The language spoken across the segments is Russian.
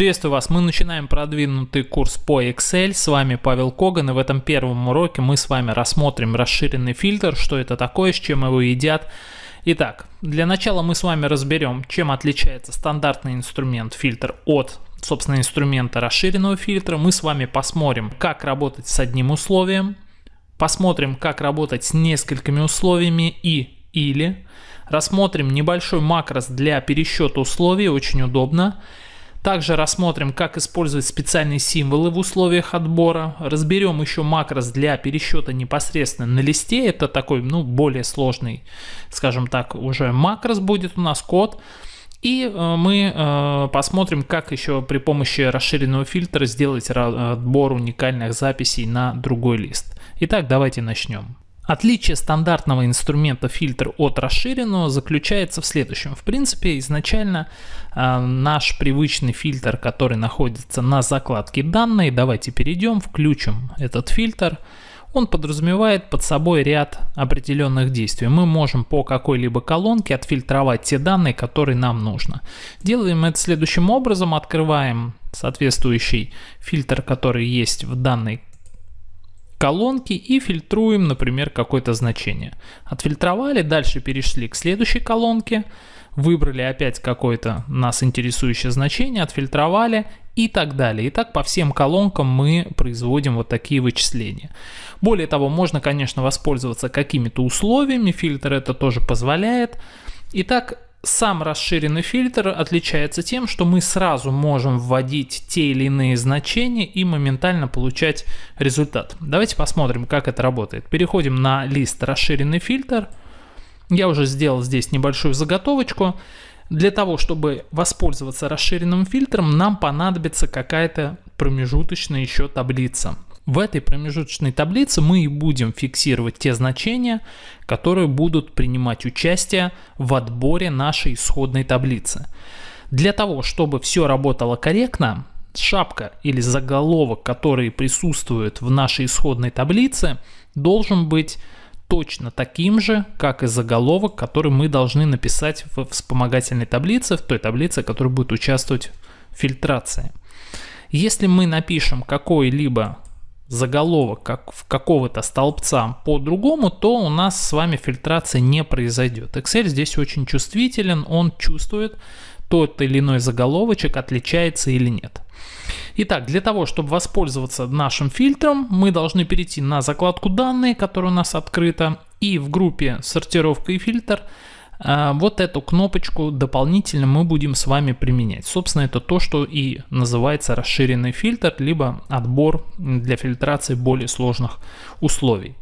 Приветствую вас, мы начинаем продвинутый курс по Excel, с вами Павел Коган и в этом первом уроке мы с вами рассмотрим расширенный фильтр, что это такое, с чем его едят. Итак, для начала мы с вами разберем, чем отличается стандартный инструмент фильтр от собственно инструмента расширенного фильтра. Мы с вами посмотрим, как работать с одним условием, посмотрим, как работать с несколькими условиями и или, рассмотрим небольшой макрос для пересчета условий, очень удобно. Также рассмотрим, как использовать специальные символы в условиях отбора. Разберем еще макрос для пересчета непосредственно на листе. Это такой, ну, более сложный, скажем так, уже макрос будет у нас код. И э, мы э, посмотрим, как еще при помощи расширенного фильтра сделать отбор уникальных записей на другой лист. Итак, давайте начнем. Отличие стандартного инструмента фильтр от расширенного заключается в следующем. В принципе, изначально э, наш привычный фильтр, который находится на закладке данные, давайте перейдем, включим этот фильтр. Он подразумевает под собой ряд определенных действий. Мы можем по какой-либо колонке отфильтровать те данные, которые нам нужно. Делаем это следующим образом. Открываем соответствующий фильтр, который есть в данной колонки и фильтруем, например, какое-то значение. Отфильтровали, дальше перешли к следующей колонке, выбрали опять какое-то нас интересующее значение, отфильтровали и так далее. И так по всем колонкам мы производим вот такие вычисления. Более того, можно, конечно, воспользоваться какими-то условиями, фильтр это тоже позволяет. Итак, сам расширенный фильтр отличается тем, что мы сразу можем вводить те или иные значения и моментально получать результат. Давайте посмотрим, как это работает. Переходим на лист расширенный фильтр. Я уже сделал здесь небольшую заготовочку. Для того, чтобы воспользоваться расширенным фильтром, нам понадобится какая-то промежуточная еще таблица. В этой промежуточной таблице мы и будем фиксировать те значения, которые будут принимать участие в отборе нашей исходной таблицы. Для того, чтобы все работало корректно, шапка или заголовок, который присутствует в нашей исходной таблице, должен быть точно таким же, как и заголовок, который мы должны написать в вспомогательной таблице, в той таблице, которая будет участвовать в фильтрации. Если мы напишем какой-либо заголовок как в какого-то столбца по-другому, то у нас с вами фильтрация не произойдет. Excel здесь очень чувствителен, он чувствует, тот или иной заголовочек отличается или нет. Итак, для того, чтобы воспользоваться нашим фильтром, мы должны перейти на закладку «Данные», которая у нас открыта, и в группе «Сортировка и фильтр» вот эту кнопочку дополнительно мы будем с вами применять. Собственно, это то, что и называется расширенный фильтр, либо отбор для фильтрации более сложных условий.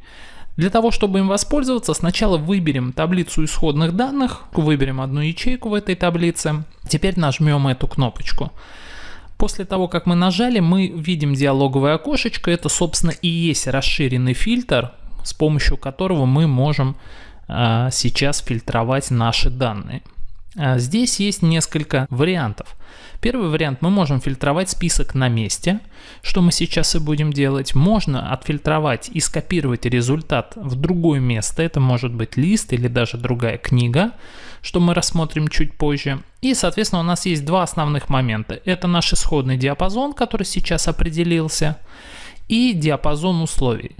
Для того, чтобы им воспользоваться, сначала выберем таблицу исходных данных, выберем одну ячейку в этой таблице. Теперь нажмем эту кнопочку. После того, как мы нажали, мы видим диалоговое окошечко. Это, собственно, и есть расширенный фильтр, с помощью которого мы можем а, сейчас фильтровать наши данные. А, здесь есть несколько вариантов. Первый вариант, мы можем фильтровать список на месте, что мы сейчас и будем делать. Можно отфильтровать и скопировать результат в другое место, это может быть лист или даже другая книга, что мы рассмотрим чуть позже. И, соответственно, у нас есть два основных момента. Это наш исходный диапазон, который сейчас определился, и диапазон условий.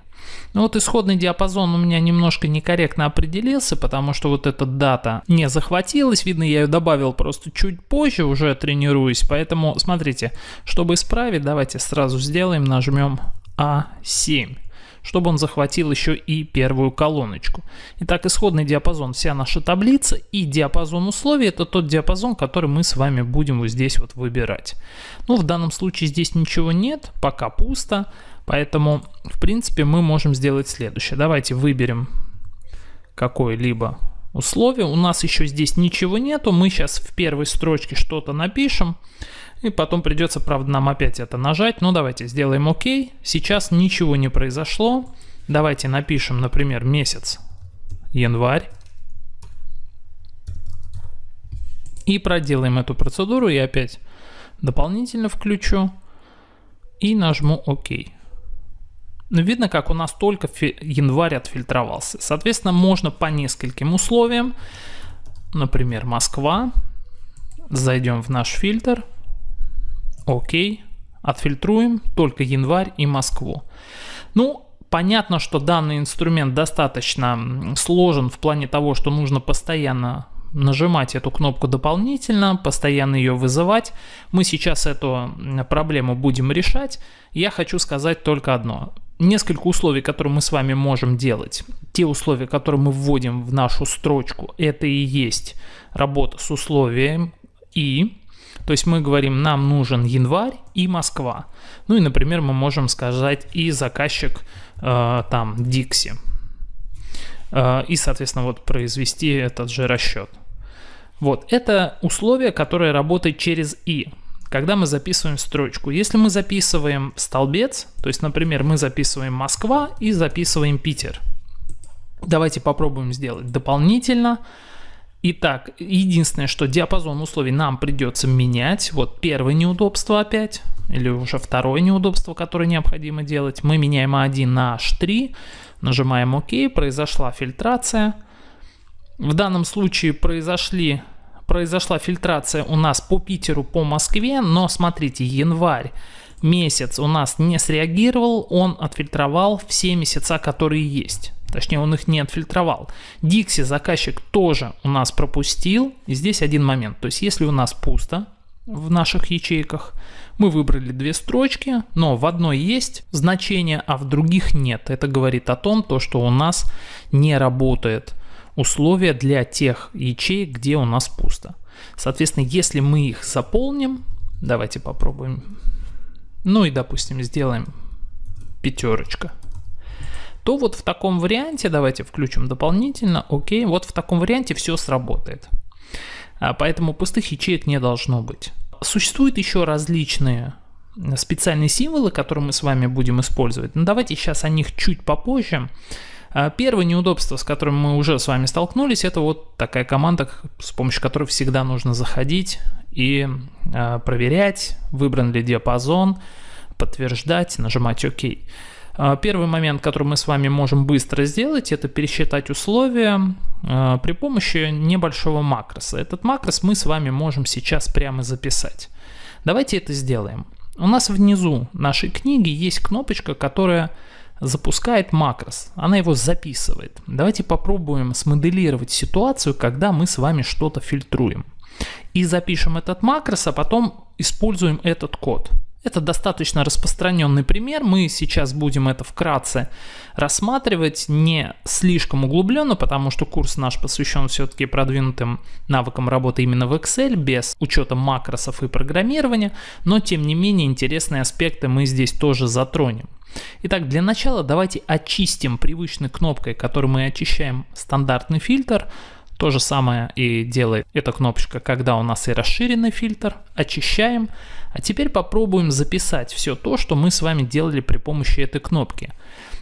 Ну вот исходный диапазон у меня немножко некорректно определился, потому что вот эта дата не захватилась. Видно, я ее добавил просто чуть позже, уже тренируюсь. Поэтому, смотрите, чтобы исправить, давайте сразу сделаем, нажмем А7 чтобы он захватил еще и первую колоночку. Итак, исходный диапазон вся наша таблица и диапазон условий это тот диапазон, который мы с вами будем вот здесь вот выбирать. Ну, в данном случае здесь ничего нет, пока пусто. Поэтому, в принципе, мы можем сделать следующее. Давайте выберем какое-либо условие. У нас еще здесь ничего нету. Мы сейчас в первой строчке что-то напишем. И потом придется, правда, нам опять это нажать. Но давайте сделаем ОК. Сейчас ничего не произошло. Давайте напишем, например, месяц январь. И проделаем эту процедуру. Я опять дополнительно включу. И нажму ОК. Ну, видно, как у нас только январь отфильтровался. Соответственно, можно по нескольким условиям. Например, Москва. Зайдем в наш фильтр. Окей. Отфильтруем только январь и Москву. Ну, понятно, что данный инструмент достаточно сложен в плане того, что нужно постоянно нажимать эту кнопку дополнительно, постоянно ее вызывать. Мы сейчас эту проблему будем решать. Я хочу сказать только одно. Несколько условий, которые мы с вами можем делать. Те условия, которые мы вводим в нашу строчку, это и есть работа с условием «и». То есть мы говорим, нам нужен январь и Москва. Ну и, например, мы можем сказать и заказчик э, там Dixie. Э, и, соответственно, вот произвести этот же расчет. Вот, это условие, которое работает через «и». Когда мы записываем строчку. Если мы записываем столбец, то есть, например, мы записываем Москва и записываем Питер. Давайте попробуем сделать дополнительно. Итак, единственное, что диапазон условий нам придется менять. Вот первое неудобство опять, или уже второе неудобство, которое необходимо делать. Мы меняем А1 на H3, нажимаем ОК, произошла фильтрация. В данном случае произошли, произошла фильтрация у нас по Питеру, по Москве, но смотрите, январь месяц у нас не среагировал, он отфильтровал все месяца, которые есть. Точнее, он их не отфильтровал. Dixie заказчик тоже у нас пропустил. И здесь один момент. То есть, если у нас пусто в наших ячейках, мы выбрали две строчки, но в одной есть значение, а в других нет. Это говорит о том, то, что у нас не работает условия для тех ячеек, где у нас пусто. Соответственно, если мы их заполним, давайте попробуем, ну и допустим сделаем пятерочка, то вот в таком варианте, давайте включим дополнительно, окей, вот в таком варианте все сработает. А, поэтому пустых ячеек не должно быть. Существуют еще различные специальные символы, которые мы с вами будем использовать. Но давайте сейчас о них чуть попозже. А, первое неудобство, с которым мы уже с вами столкнулись, это вот такая команда, с помощью которой всегда нужно заходить и а, проверять, выбран ли диапазон, подтверждать, нажимать ОК. Первый момент, который мы с вами можем быстро сделать, это пересчитать условия при помощи небольшого макроса. Этот макрос мы с вами можем сейчас прямо записать. Давайте это сделаем. У нас внизу нашей книги есть кнопочка, которая запускает макрос, она его записывает. Давайте попробуем смоделировать ситуацию, когда мы с вами что-то фильтруем. И запишем этот макрос, а потом используем этот код. Это достаточно распространенный пример, мы сейчас будем это вкратце рассматривать, не слишком углубленно, потому что курс наш посвящен все-таки продвинутым навыкам работы именно в Excel, без учета макросов и программирования, но тем не менее интересные аспекты мы здесь тоже затронем. Итак, для начала давайте очистим привычной кнопкой, которой мы очищаем стандартный фильтр. То же самое и делает эта кнопочка, когда у нас и расширенный фильтр. Очищаем. А теперь попробуем записать все то, что мы с вами делали при помощи этой кнопки.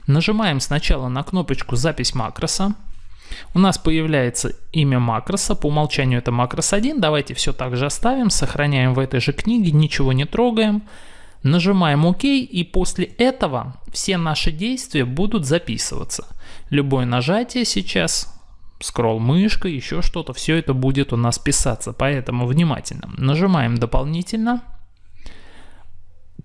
Нажимаем сначала на кнопочку «Запись макроса». У нас появляется имя макроса, по умолчанию это макрос 1. Давайте все так же оставим, сохраняем в этой же книге, ничего не трогаем. Нажимаем ОК и после этого все наши действия будут записываться. Любое нажатие сейчас, скролл мышкой, еще что-то, все это будет у нас писаться. Поэтому внимательно. Нажимаем дополнительно.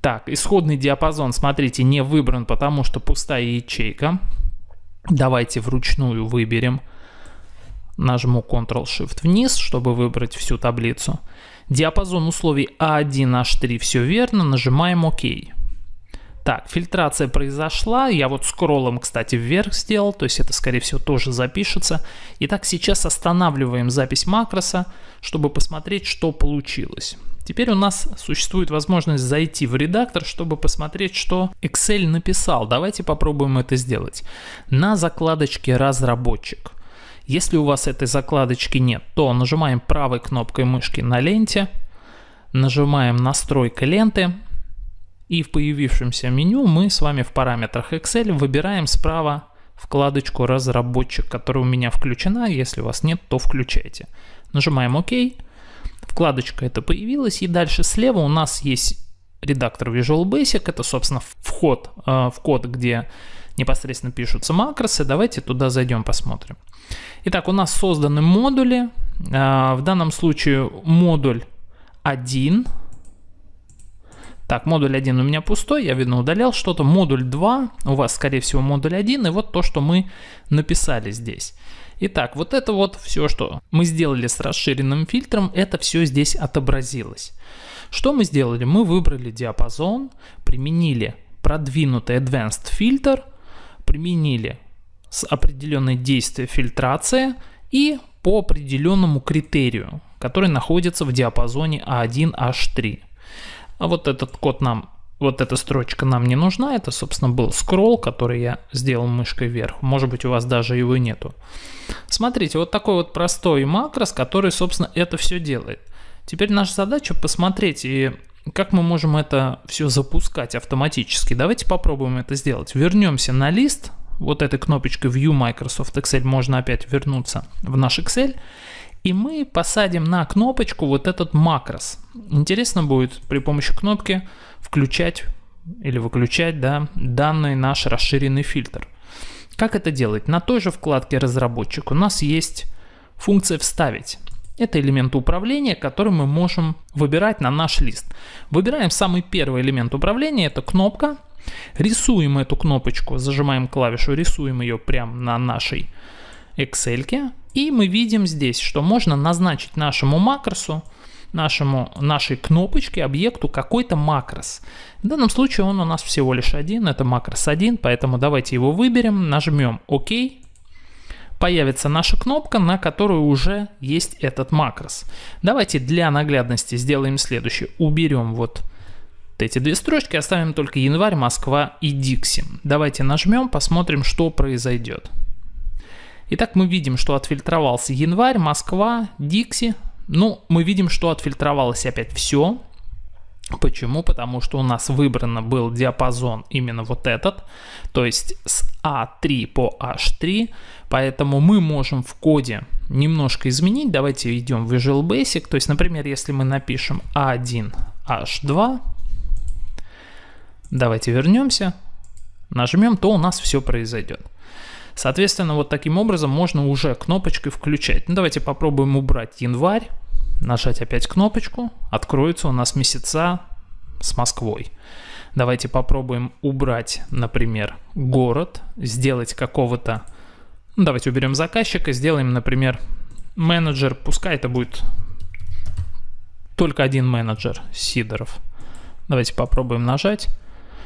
Так, исходный диапазон, смотрите, не выбран, потому что пустая ячейка. Давайте вручную выберем. Нажму Ctrl-Shift вниз, чтобы выбрать всю таблицу. Диапазон условий А1, H3 все верно, нажимаем ОК. Так, фильтрация произошла, я вот скроллом, кстати, вверх сделал, то есть это, скорее всего, тоже запишется. Итак, сейчас останавливаем запись макроса, чтобы посмотреть, что получилось. Теперь у нас существует возможность зайти в редактор, чтобы посмотреть, что Excel написал. Давайте попробуем это сделать. На закладочке «Разработчик» Если у вас этой закладочки нет, то нажимаем правой кнопкой мышки на ленте, нажимаем настройка ленты, и в появившемся меню мы с вами в параметрах Excel выбираем справа вкладочку «Разработчик», которая у меня включена. Если у вас нет, то включайте. Нажимаем ОК. Вкладочка эта появилась. И дальше слева у нас есть редактор Visual Basic. Это, собственно, вход э, в код, где непосредственно пишутся макросы. Давайте туда зайдем, посмотрим. Итак, у нас созданы модули. А, в данном случае модуль 1. Так, модуль 1 у меня пустой, я, видно, удалял что-то. Модуль 2, у вас, скорее всего, модуль 1, и вот то, что мы написали здесь. Итак, вот это вот все, что мы сделали с расширенным фильтром, это все здесь отобразилось. Что мы сделали? Мы выбрали диапазон, применили продвинутый Advanced фильтр, применили с определенной действия фильтрация и по определенному критерию, который находится в диапазоне A1H3. А вот этот код нам, вот эта строчка нам не нужна, это, собственно, был скролл, который я сделал мышкой вверх. Может быть, у вас даже его нету. Смотрите, вот такой вот простой макрос, который, собственно, это все делает. Теперь наша задача посмотреть и как мы можем это все запускать автоматически. Давайте попробуем это сделать. Вернемся на лист, вот этой кнопочкой View Microsoft Excel можно опять вернуться в наш Excel. И мы посадим на кнопочку вот этот макрос. Интересно будет при помощи кнопки включать или выключать да, данный наш расширенный фильтр. Как это делать? На той же вкладке разработчик у нас есть функция «Вставить». Это элемент управления, который мы можем выбирать на наш лист. Выбираем самый первый элемент управления, это кнопка, Рисуем эту кнопочку, зажимаем клавишу, рисуем ее прямо на нашей Excel. И мы видим здесь, что можно назначить нашему макросу, нашему, нашей кнопочке, объекту какой-то макрос. В данном случае он у нас всего лишь один, это макрос 1, поэтому давайте его выберем, нажмем ОК. Появится наша кнопка, на которой уже есть этот макрос. Давайте для наглядности сделаем следующее. Уберем вот эти две строчки, оставим только январь, Москва и Дикси. Давайте нажмем, посмотрим, что произойдет. Итак, мы видим, что отфильтровался январь, Москва, Дикси. Ну, мы видим, что отфильтровалось опять все. Почему? Потому что у нас выбрано был диапазон именно вот этот, то есть с A3 по H3, поэтому мы можем в коде немножко изменить. Давайте идем в Visual Basic, то есть, например, если мы напишем A1, H2, Давайте вернемся, нажмем, то у нас все произойдет. Соответственно, вот таким образом можно уже кнопочкой включать. Ну, давайте попробуем убрать январь, нажать опять кнопочку, откроется у нас месяца с Москвой. Давайте попробуем убрать, например, город, сделать какого-то... Ну, давайте уберем заказчика, сделаем, например, менеджер, пускай это будет только один менеджер, Сидоров. Давайте попробуем нажать.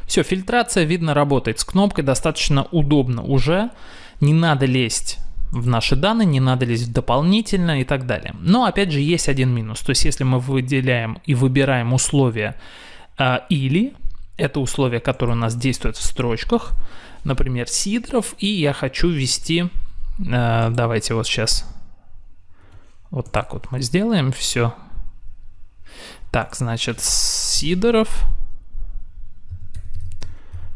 Все, фильтрация, видно, работает с кнопкой достаточно удобно уже. Не надо лезть в наши данные, не надо лезть дополнительно и так далее. Но опять же есть один минус. То есть если мы выделяем и выбираем условия э, или, это условия, которые у нас действуют в строчках, например, Сидоров, и я хочу ввести, э, давайте вот сейчас вот так вот мы сделаем все. Так, значит, Сидоров,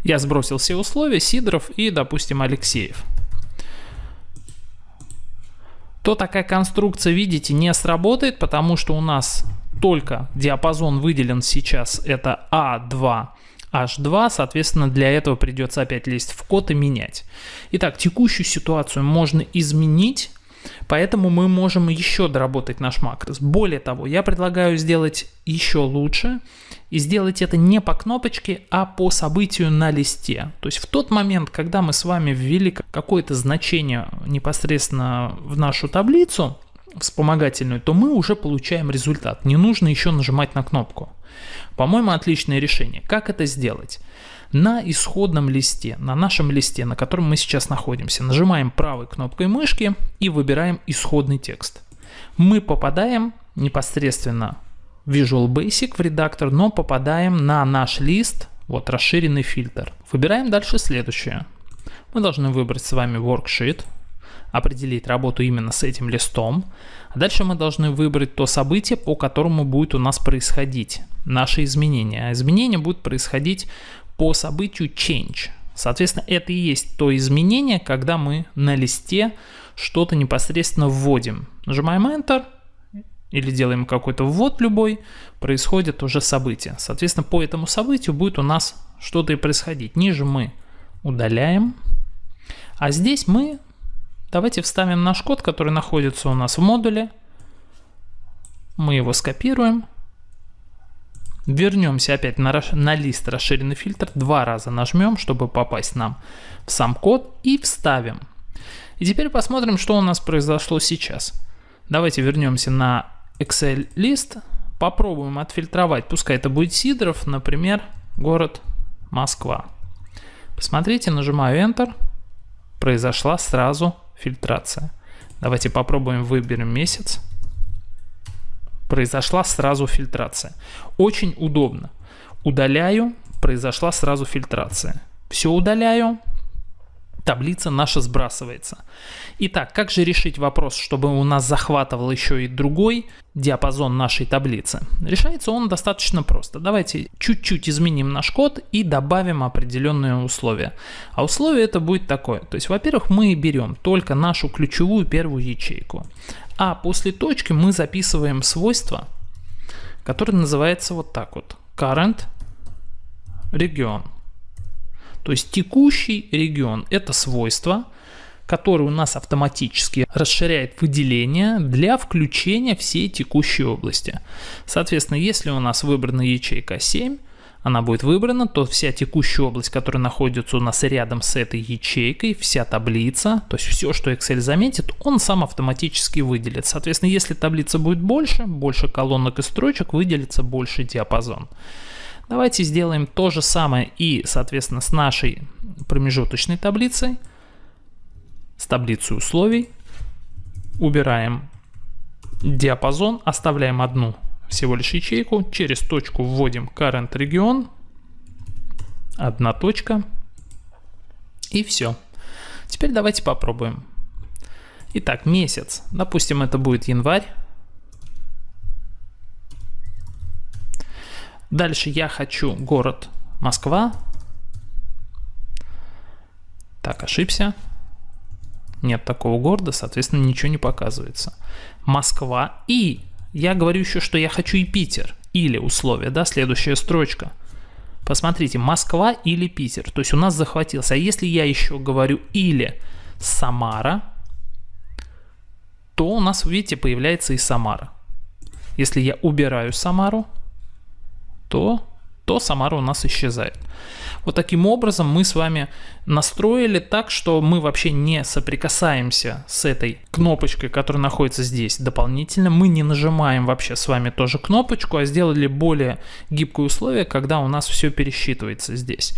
я сбросил все условия, Сидоров и, допустим, Алексеев. То такая конструкция, видите, не сработает, потому что у нас только диапазон выделен сейчас, это А2, H2, соответственно, для этого придется опять лезть в код и менять. Итак, текущую ситуацию можно изменить, поэтому мы можем еще доработать наш макрос. Более того, я предлагаю сделать еще лучше и сделать это не по кнопочке, а по событию на листе. То есть в тот момент, когда мы с вами ввели какое-то значение непосредственно в нашу таблицу, вспомогательную, то мы уже получаем результат. Не нужно еще нажимать на кнопку. По-моему, отличное решение. Как это сделать? На исходном листе, на нашем листе, на котором мы сейчас находимся, нажимаем правой кнопкой мышки и выбираем исходный текст. Мы попадаем непосредственно Visual Basic в редактор, но попадаем на наш лист, вот расширенный фильтр. Выбираем дальше следующее. Мы должны выбрать с вами Worksheet, определить работу именно с этим листом. А дальше мы должны выбрать то событие, по которому будет у нас происходить наши изменения. А изменения будут происходить по событию change. Соответственно, это и есть то изменение, когда мы на листе что-то непосредственно вводим. Нажимаем Enter, или делаем какой-то ввод любой, происходит уже событие. Соответственно, по этому событию будет у нас что-то и происходить. Ниже мы удаляем, а здесь мы, давайте вставим наш код, который находится у нас в модуле. Мы его скопируем, Вернемся опять на, на лист расширенный фильтр, два раза нажмем, чтобы попасть нам в сам код и вставим. И теперь посмотрим, что у нас произошло сейчас. Давайте вернемся на Excel лист, попробуем отфильтровать, пускай это будет Сидоров, например, город Москва. Посмотрите, нажимаю Enter, произошла сразу фильтрация. Давайте попробуем, выберем месяц. Произошла сразу фильтрация. Очень удобно. Удаляю, произошла сразу фильтрация. Все удаляю, таблица наша сбрасывается. Итак, как же решить вопрос, чтобы у нас захватывал еще и другой диапазон нашей таблицы? Решается он достаточно просто. Давайте чуть-чуть изменим наш код и добавим определенные условия. А условие это будет такое. То есть, во-первых, мы берем только нашу ключевую первую ячейку. А после точки мы записываем свойство, которое называется вот так вот. Current region. То есть текущий регион – это свойство, которое у нас автоматически расширяет выделение для включения всей текущей области. Соответственно, если у нас выбрана ячейка 7, она будет выбрана, то вся текущая область, которая находится у нас рядом с этой ячейкой, вся таблица, то есть все, что Excel заметит, он сам автоматически выделит. Соответственно, если таблица будет больше, больше колонок и строчек, выделится больше диапазон. Давайте сделаем то же самое и, соответственно, с нашей промежуточной таблицей, с таблицей условий. Убираем диапазон, оставляем одну всего лишь ячейку, через точку вводим current region, одна точка, и все. Теперь давайте попробуем. Итак, месяц. Допустим, это будет январь. Дальше я хочу город Москва. Так, ошибся. Нет такого города, соответственно, ничего не показывается. Москва и я говорю еще, что я хочу и Питер. Или условие, да, следующая строчка. Посмотрите, Москва или Питер. То есть у нас захватился. А если я еще говорю или Самара, то у нас, видите, появляется и Самара. Если я убираю Самару, то, то Самара у нас исчезает. Вот таким образом мы с вами настроили так, что мы вообще не соприкасаемся с этой кнопочкой, которая находится здесь дополнительно. Мы не нажимаем вообще с вами тоже кнопочку, а сделали более гибкое условие, когда у нас все пересчитывается здесь.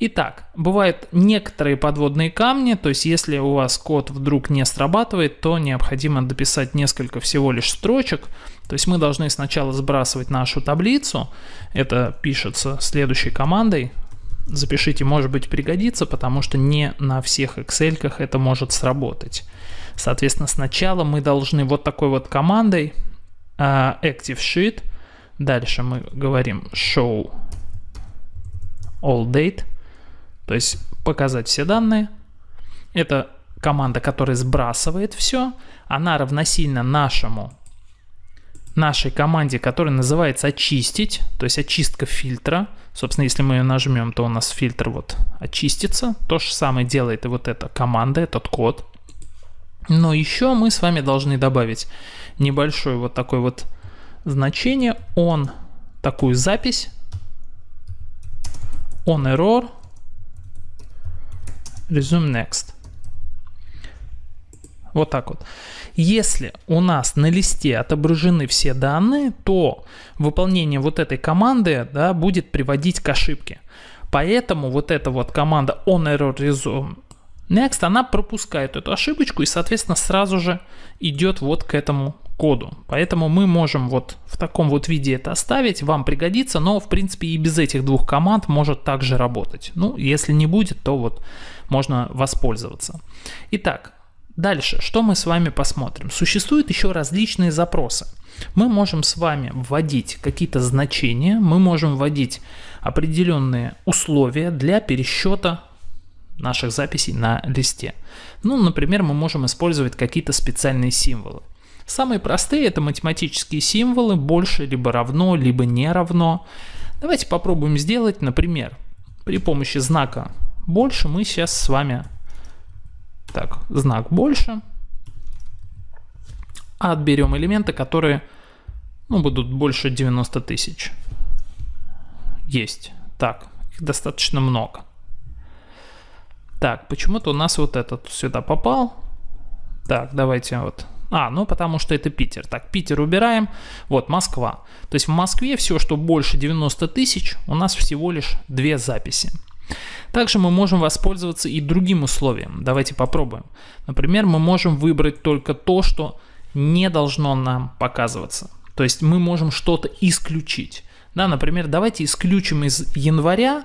Итак, бывают некоторые подводные камни, то есть если у вас код вдруг не срабатывает, то необходимо дописать несколько всего лишь строчек. То есть мы должны сначала сбрасывать нашу таблицу, это пишется следующей командой, запишите, может быть пригодится, потому что не на всех Excel это может сработать. Соответственно, сначала мы должны вот такой вот командой uh, Active Sheet, дальше мы говорим Show All Date, то есть показать все данные. Это команда, которая сбрасывает все. Она равносильно нашему нашей команде, которая называется очистить, то есть очистка фильтра. Собственно, если мы ее нажмем, то у нас фильтр вот очистится. То же самое делает и вот эта команда, этот код. Но еще мы с вами должны добавить небольшое вот такое вот значение on, такую запись, on error, resume next. Вот так вот. Если у нас на листе отображены все данные, то выполнение вот этой команды да, будет приводить к ошибке. Поэтому вот эта вот команда onErrorResume Next, она пропускает эту ошибочку и, соответственно, сразу же идет вот к этому коду. Поэтому мы можем вот в таком вот виде это оставить, вам пригодится, но в принципе и без этих двух команд может также работать. Ну, если не будет, то вот можно воспользоваться. Итак, Дальше, что мы с вами посмотрим? Существуют еще различные запросы. Мы можем с вами вводить какие-то значения, мы можем вводить определенные условия для пересчета наших записей на листе. Ну, например, мы можем использовать какие-то специальные символы. Самые простые это математические символы, больше либо равно, либо не равно. Давайте попробуем сделать, например, при помощи знака больше мы сейчас с вами так, знак больше. Отберем элементы, которые ну, будут больше 90 тысяч. есть. Так, их достаточно много. Так, почему-то у нас вот этот сюда попал. Так, давайте вот. А, ну потому что это Питер. Так, Питер убираем. Вот, Москва. То есть в Москве все, что больше 90 тысяч, у нас всего лишь две записи. Также мы можем воспользоваться и другим условием. Давайте попробуем. Например, мы можем выбрать только то, что не должно нам показываться. То есть мы можем что-то исключить. Да, например, давайте исключим из января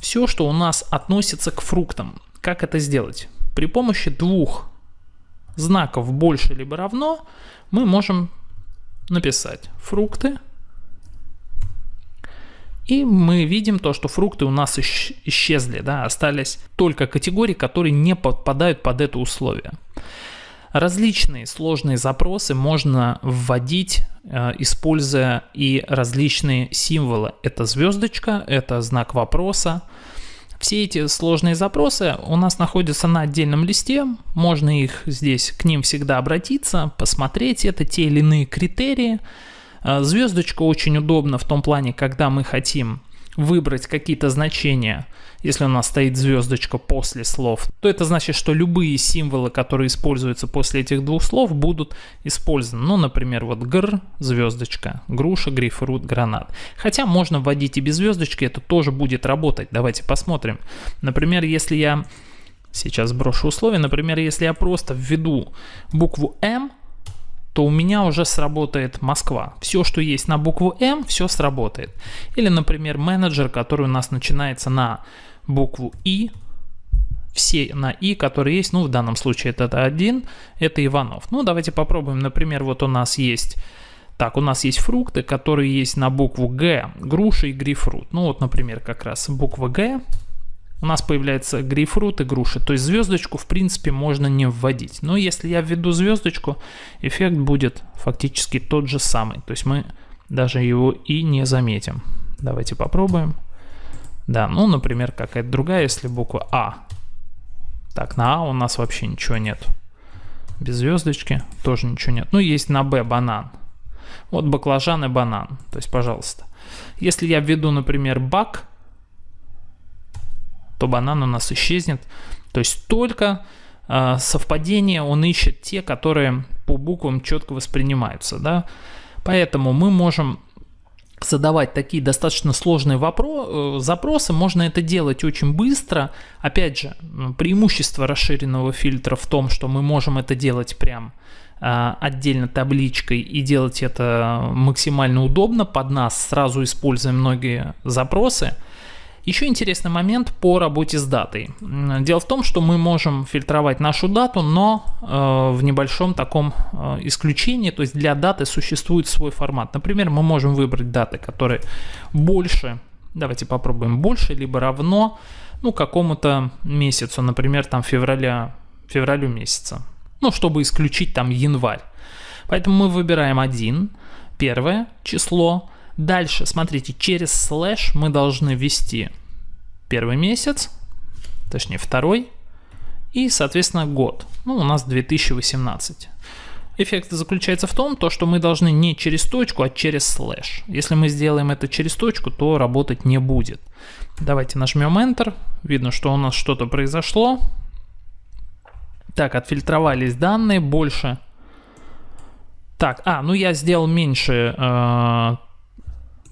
все, что у нас относится к фруктам. Как это сделать? При помощи двух знаков больше либо равно мы можем написать фрукты. И мы видим то, что фрукты у нас исчезли, да, остались только категории, которые не подпадают под это условие. Различные сложные запросы можно вводить, э, используя и различные символы. Это звездочка, это знак вопроса. Все эти сложные запросы у нас находятся на отдельном листе, можно их здесь к ним всегда обратиться, посмотреть. Это, те или иные критерии. Э, звездочка очень удобна в том плане, когда мы хотим выбрать какие-то значения, если у нас стоит звездочка после слов, то это значит, что любые символы, которые используются после этих двух слов, будут использованы. Ну, например, вот гр, звездочка, груша, грейпфрут, гранат. Хотя можно вводить и без звездочки, это тоже будет работать. Давайте посмотрим. Например, если я сейчас брошу условия, например, если я просто введу букву М, то у меня уже сработает Москва. Все, что есть на букву М, все сработает. Или, например, менеджер, который у нас начинается на букву И, все на И, которые есть, ну, в данном случае это один, это Иванов. Ну, давайте попробуем, например, вот у нас есть... Так, у нас есть фрукты, которые есть на букву Г, груши и грейпфрут. Ну вот, например, как раз буква Г, у нас появляется грейпфрут и груша. То есть звездочку в принципе можно не вводить. Но если я введу звездочку, эффект будет фактически тот же самый. То есть мы даже его и не заметим. Давайте попробуем. Да, ну, например, какая-то другая, если буква А. Так, на А у нас вообще ничего нет. Без звездочки тоже ничего нет. Ну, есть на Б банан. Вот баклажан и банан. То есть, пожалуйста. Если я введу, например, бак, то банан у нас исчезнет. То есть только э, совпадение он ищет те, которые по буквам четко воспринимаются. Да? Поэтому мы можем задавать такие достаточно сложные вопро- э, запросы, можно это делать очень быстро. Опять же, преимущество расширенного фильтра в том, что мы можем это делать прям э, отдельно табличкой и делать это максимально удобно под нас, сразу используя многие запросы. Еще интересный момент по работе с датой. Дело в том, что мы можем фильтровать нашу дату, но э, в небольшом таком э, исключении, то есть для даты существует свой формат. Например, мы можем выбрать даты, которые больше, давайте попробуем, больше либо равно ну, какому-то месяцу, например, там февраля, февралю месяца. Ну, чтобы исключить там январь. Поэтому мы выбираем один, первое число, Дальше, смотрите, через слэш мы должны ввести первый месяц, точнее второй, и, соответственно, год. Ну, у нас 2018. Эффект заключается в том, то, что мы должны не через точку, а через слэш. Если мы сделаем это через точку, то работать не будет. Давайте нажмем Enter. Видно, что у нас что-то произошло. Так, отфильтровались данные больше. Так, а, ну я сделал меньше э,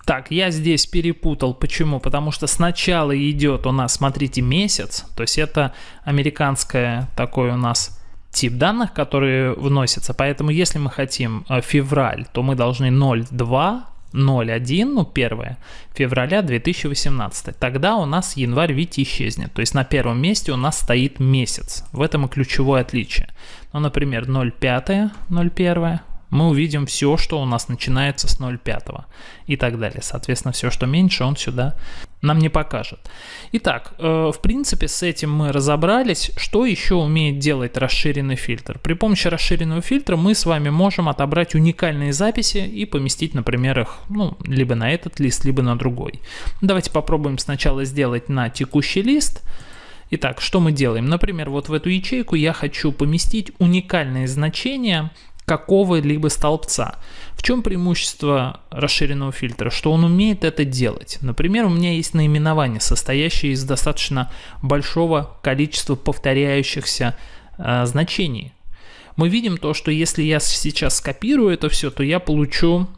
так, я здесь перепутал. Почему? Потому что сначала идет у нас, смотрите, месяц. То есть это американское такой у нас тип данных, которые вносятся. Поэтому если мы хотим э, февраль, то мы должны 0,2 01, ну 1 февраля 2018. Тогда у нас январь, видите, исчезнет. То есть на первом месте у нас стоит месяц. В этом и ключевое отличие. Ну, например, 05, 01, мы увидим все, что у нас начинается с 0,5 и так далее. Соответственно, все, что меньше, он сюда нам не покажет. Итак, э, в принципе, с этим мы разобрались. Что еще умеет делать расширенный фильтр? При помощи расширенного фильтра мы с вами можем отобрать уникальные записи и поместить, например, их ну, либо на этот лист, либо на другой. Давайте попробуем сначала сделать на текущий лист. Итак, что мы делаем? Например, вот в эту ячейку я хочу поместить уникальные значения какого-либо столбца. В чем преимущество расширенного фильтра? Что он умеет это делать. Например, у меня есть наименование, состоящее из достаточно большого количества повторяющихся э, значений. Мы видим то, что если я сейчас скопирую это все, то я получу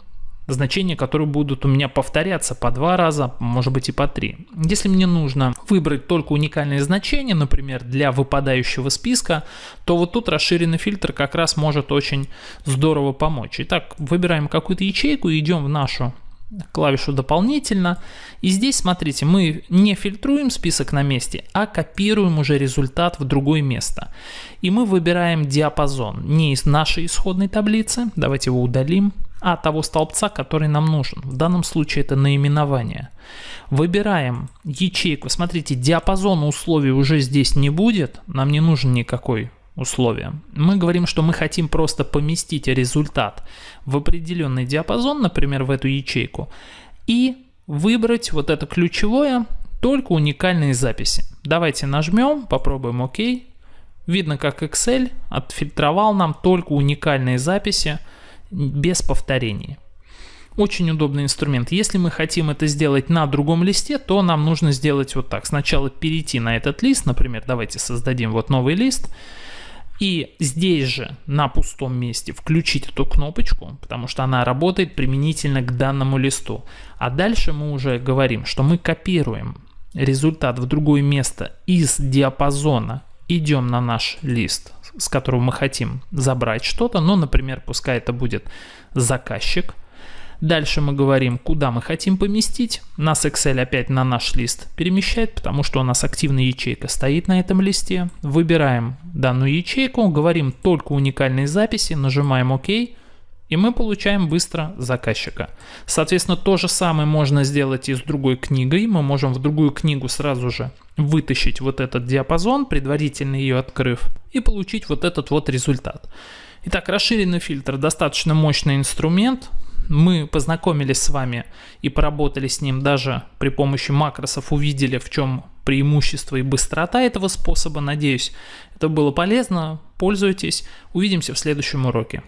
значения, которые будут у меня повторяться по два раза, может быть и по три. Если мне нужно выбрать только уникальные значения, например, для выпадающего списка, то вот тут расширенный фильтр как раз может очень здорово помочь. Итак, выбираем какую-то ячейку, идем в нашу клавишу дополнительно. И здесь, смотрите, мы не фильтруем список на месте, а копируем уже результат в другое место. И мы выбираем диапазон не из нашей исходной таблицы, давайте его удалим, а того столбца, который нам нужен. В данном случае это наименование. Выбираем ячейку. Смотрите, диапазона условий уже здесь не будет. Нам не нужен никакой условия. Мы говорим, что мы хотим просто поместить результат в определенный диапазон, например, в эту ячейку, и выбрать вот это ключевое, только уникальные записи. Давайте нажмем, попробуем ОК. Видно, как Excel отфильтровал нам только уникальные записи, без повторений. Очень удобный инструмент. Если мы хотим это сделать на другом листе, то нам нужно сделать вот так. Сначала перейти на этот лист, например, давайте создадим вот новый лист. И здесь же на пустом месте включить эту кнопочку, потому что она работает применительно к данному листу. А дальше мы уже говорим, что мы копируем результат в другое место из диапазона, идем на наш лист, с которого мы хотим забрать что-то, ну, например, пускай это будет заказчик. Дальше мы говорим, куда мы хотим поместить. Нас Excel опять на наш лист перемещает, потому что у нас активная ячейка стоит на этом листе. Выбираем данную ячейку, говорим только уникальные записи, нажимаем ОК. И мы получаем быстро заказчика. Соответственно, то же самое можно сделать и с другой книгой. Мы можем в другую книгу сразу же вытащить вот этот диапазон, предварительно ее открыв, и получить вот этот вот результат. Итак, расширенный фильтр достаточно мощный инструмент. Мы познакомились с вами и поработали с ним даже при помощи макросов, увидели в чем преимущество и быстрота этого способа. Надеюсь, это было полезно. Пользуйтесь. Увидимся в следующем уроке.